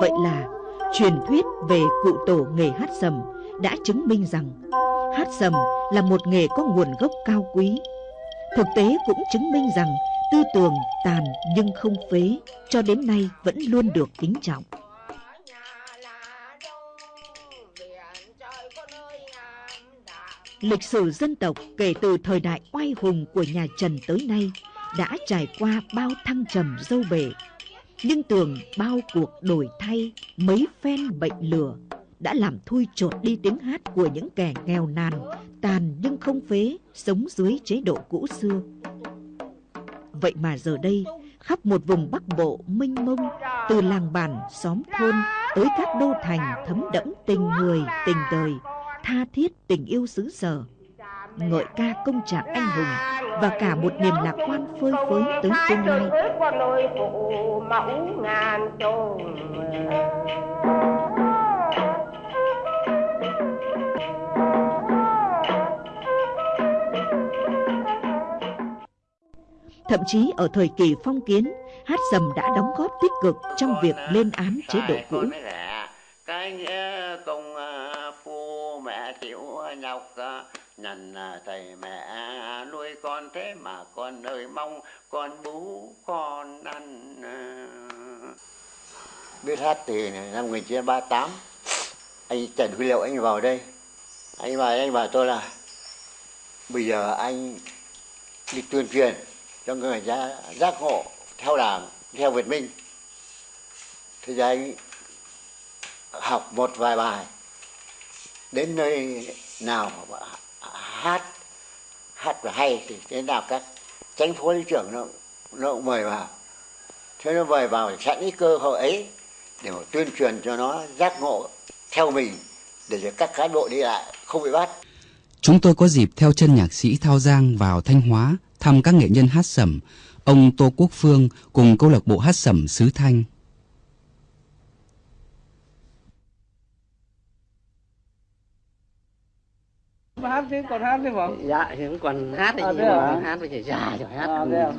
Vậy là, truyền thuyết về cụ tổ nghề hát sầm đã chứng minh rằng hát sầm là một nghề có nguồn gốc cao quý. Thực tế cũng chứng minh rằng tư tưởng tàn nhưng không phế cho đến nay vẫn luôn được kính trọng. Lịch sử dân tộc kể từ thời đại oai hùng của nhà Trần tới nay đã trải qua bao thăng trầm dâu bể. Nhưng tường bao cuộc đổi thay, mấy phen bệnh lửa đã làm thui chột đi tiếng hát của những kẻ nghèo nàn, tàn nhưng không phế, sống dưới chế độ cũ xưa. Vậy mà giờ đây, khắp một vùng Bắc Bộ mênh mông, từ làng bản, xóm thôn tới các đô thành thấm đẫm tình người, tình đời, tha thiết tình yêu xứ sở, ngợi ca công trạng anh hùng và cả một niềm lạc quan phơi phới tới tương lai. Thậm chí ở thời kỳ phong kiến, hát sầm đã đóng góp tích cực trong việc lên án chế độ cũ. Cái nghĩa công phu mẹ chịu nhọc Nần à, thầy mẹ nuôi con thế mà con ơi mong con bú con ăn à. Biết hát từ năm 1938 Anh Trần Huy Liệu, anh vào đây. Anh vào, anh bảo tôi là Bây giờ anh đi tuyên truyền cho người ra giác ngộ theo đảng, theo Việt Minh. Thì giờ anh học một vài bài. Đến nơi nào hát hát và hay thì thế nào các tránh phó lý trưởng nó nó cũng mời vào. Thế nó mời vào sẵn cái cơ hội ấy để mà tuyên truyền cho nó, giác ngộ theo mình, để cho các cán bộ đi lại không bị bắt. Chúng tôi có dịp theo chân nhạc sĩ Thao Giang vào Thanh Hóa thăm các nghệ nhân hát sẩm, ông Tô Quốc Phương cùng câu lạc bộ hát sẩm xứ Thanh. Hát chứ còn hát chứ không dạ thì cũng còn hát thì à, nhưng mà. hát phải già rồi hát. À, thế, à?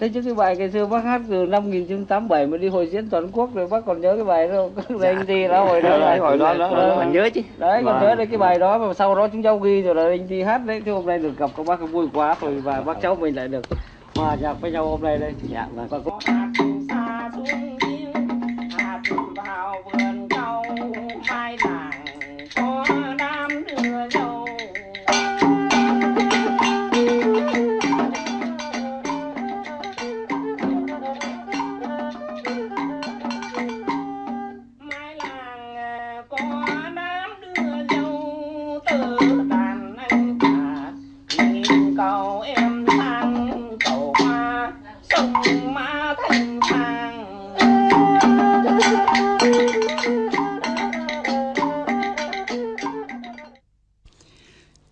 thế chứ cái bài ngày xưa bác hát từ năm 1987 mà đi hội diễn toàn quốc rồi bác còn nhớ cái bài đó không? Dạ. anh đi đó hồi đó là hồi đó đó. còn nhớ chứ. Đấy còn nhớ đấy cái bài đó mà sau đó chúng cháu ghi rồi là anh đi hát đấy thế hôm nay được gặp các bác vui quá rồi và bác cháu mình lại được hòa nhạc với nhau hôm nay đây. Dạ vâng. Và có xa xuống hạt vào vườn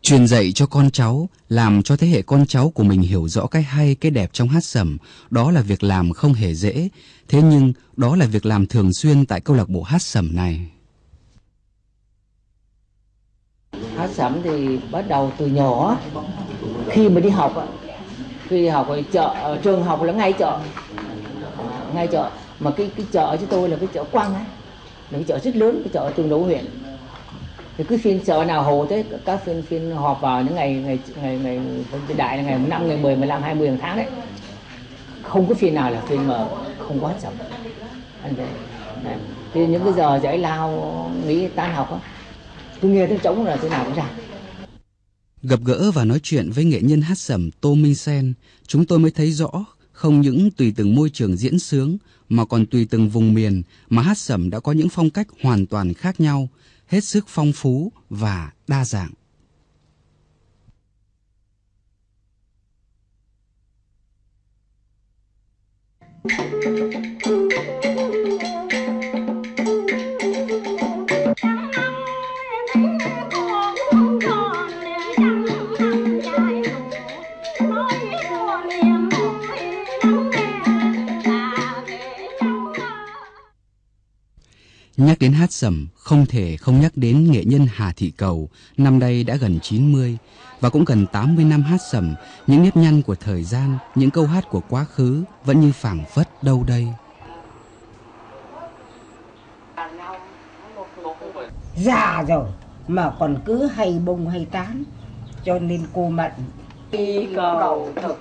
truyền dạy cho con cháu, làm cho thế hệ con cháu của mình hiểu rõ cái hay, cái đẹp trong hát sẩm, đó là việc làm không hề dễ. Thế nhưng, đó là việc làm thường xuyên tại câu lạc bộ hát sẩm này. Hát sẩm thì bắt đầu từ nhỏ, khi mà đi học, khi đi học ở chợ, trường học là ngay chợ, ngay chợ. Mà cái cái chợ cho tôi là cái chợ quăng ấy, là cái chợ rất lớn, cái chợ tương đấu huyện thì cứ phiên chợ nào hồ thế các phiên phiên họp vào những ngày ngày ngày ngày đại là ngày năm ngày 10, 15, 20 tháng đấy. Không có phiên nào là phiên mà không có chậm. Anh về thì những cái giờ giải lao nghỉ tan học á tôi nghe tiếng trống là thế nào cũng ra. Gặp gỡ và nói chuyện với nghệ nhân hát sẩm tô minh sen chúng tôi mới thấy rõ không những tùy từng môi trường diễn sướng mà còn tùy từng vùng miền mà hát sẩm đã có những phong cách hoàn toàn khác nhau hết sức phong phú và đa dạng. Thank you. Nhắc đến hát sẩm, không thể không nhắc đến nghệ nhân Hà Thị Cầu, năm nay đã gần 90 và cũng gần 80 năm hát sẩm, những nếp nhăn của thời gian, những câu hát của quá khứ vẫn như phảng phất đâu đây. già rồi mà còn cứ hay bông hay tán cho nên cô mận đi cầu thực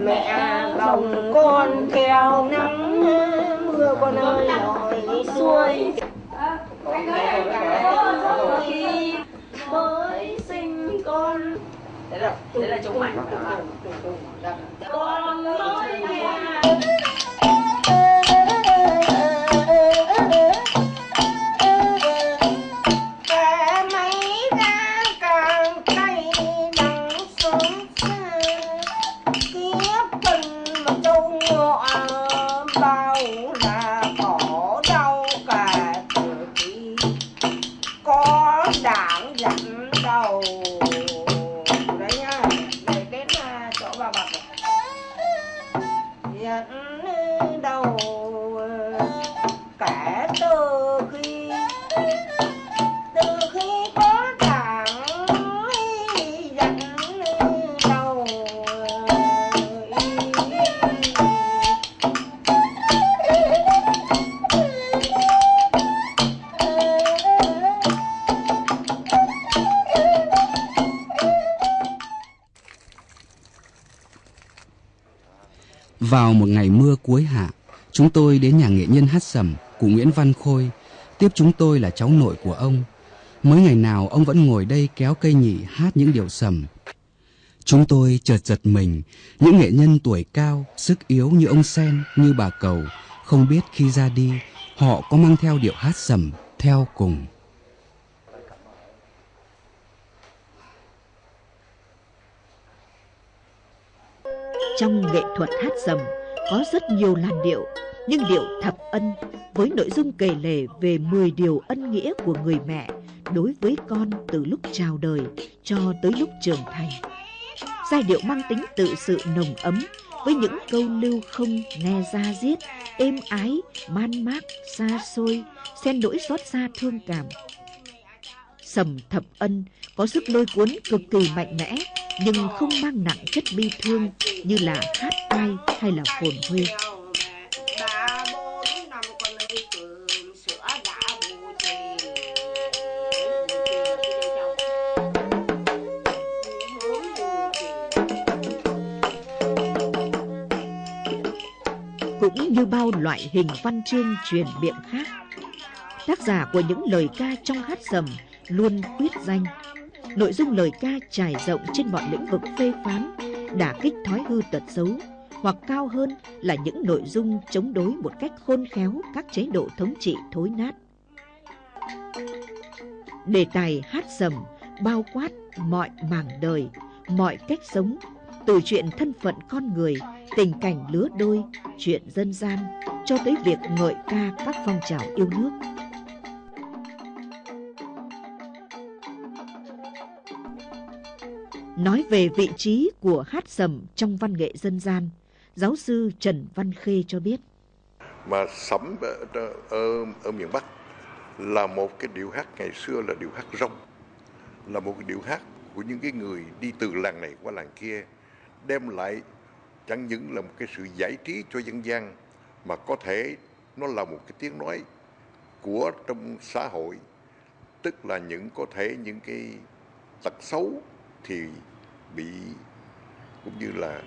mẹ lòng con theo nắng mưa con ơi nổi xuôi. khi mới sinh con. Đấy là đấy là chống mạnh con. Nói Vào một ngày mưa cuối hạ, chúng tôi đến nhà nghệ nhân hát sầm của Nguyễn Văn Khôi. Tiếp chúng tôi là cháu nội của ông. Mới ngày nào ông vẫn ngồi đây kéo cây nhị hát những điệu sầm. Chúng tôi chợt giật mình, những nghệ nhân tuổi cao, sức yếu như ông Sen, như bà Cầu, không biết khi ra đi, họ có mang theo điệu hát sầm theo cùng. Trong nghệ thuật hát sầm có rất nhiều làn điệu, nhưng điệu thập ân với nội dung kể lể về 10 điều ân nghĩa của người mẹ đối với con từ lúc chào đời cho tới lúc trưởng thành. Giai điệu mang tính tự sự nồng ấm với những câu lưu không nghe ra diết, êm ái, man mác, xa xôi, xen nỗi xót xa thương cảm. Sầm thập ân có sức lôi cuốn cực kỳ mạnh mẽ nhưng không mang nặng chất bi thương như là hát ai hay là phồn huy. Cũng như bao loại hình văn chương truyền miệng khác, tác giả của những lời ca trong hát sầm luôn quyết danh nội dung lời ca trải rộng trên mọi lĩnh vực phê phán, đả kích thói hư tật xấu, hoặc cao hơn là những nội dung chống đối một cách khôn khéo các chế độ thống trị thối nát. Đề tài hát sầm bao quát mọi mảng đời, mọi cách sống, từ chuyện thân phận con người, tình cảnh lứa đôi, chuyện dân gian, cho tới việc ngợi ca các phong trào yêu nước. Nói về vị trí của hát sầm trong văn nghệ dân gian, giáo sư Trần Văn Khê cho biết. Mà sẩm ở, ở, ở miền Bắc là một cái điệu hát ngày xưa là điệu hát rong, là một cái điệu hát của những cái người đi từ làng này qua làng kia, đem lại chẳng những là một cái sự giải trí cho dân gian mà có thể nó là một cái tiếng nói của trong xã hội tức là những có thể những cái tật xấu thì bị cũng như là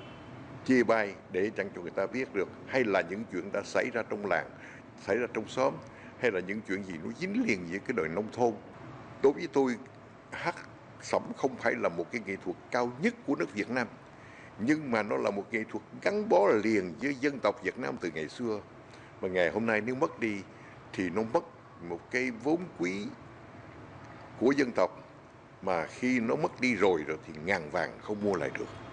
chia bay để chẳng cho người ta biết được, hay là những chuyện đã xảy ra trong làng, xảy ra trong xóm, hay là những chuyện gì nó dính liền với cái đời nông thôn. Đối với tôi, hát sẩm không phải là một cái nghệ thuật cao nhất của nước Việt Nam, nhưng mà nó là một nghệ thuật gắn bó liền với dân tộc Việt Nam từ ngày xưa. Mà ngày hôm nay nếu mất đi thì nó mất một cái vốn quý của dân tộc mà khi nó mất đi rồi rồi thì ngàn vàng không mua lại được.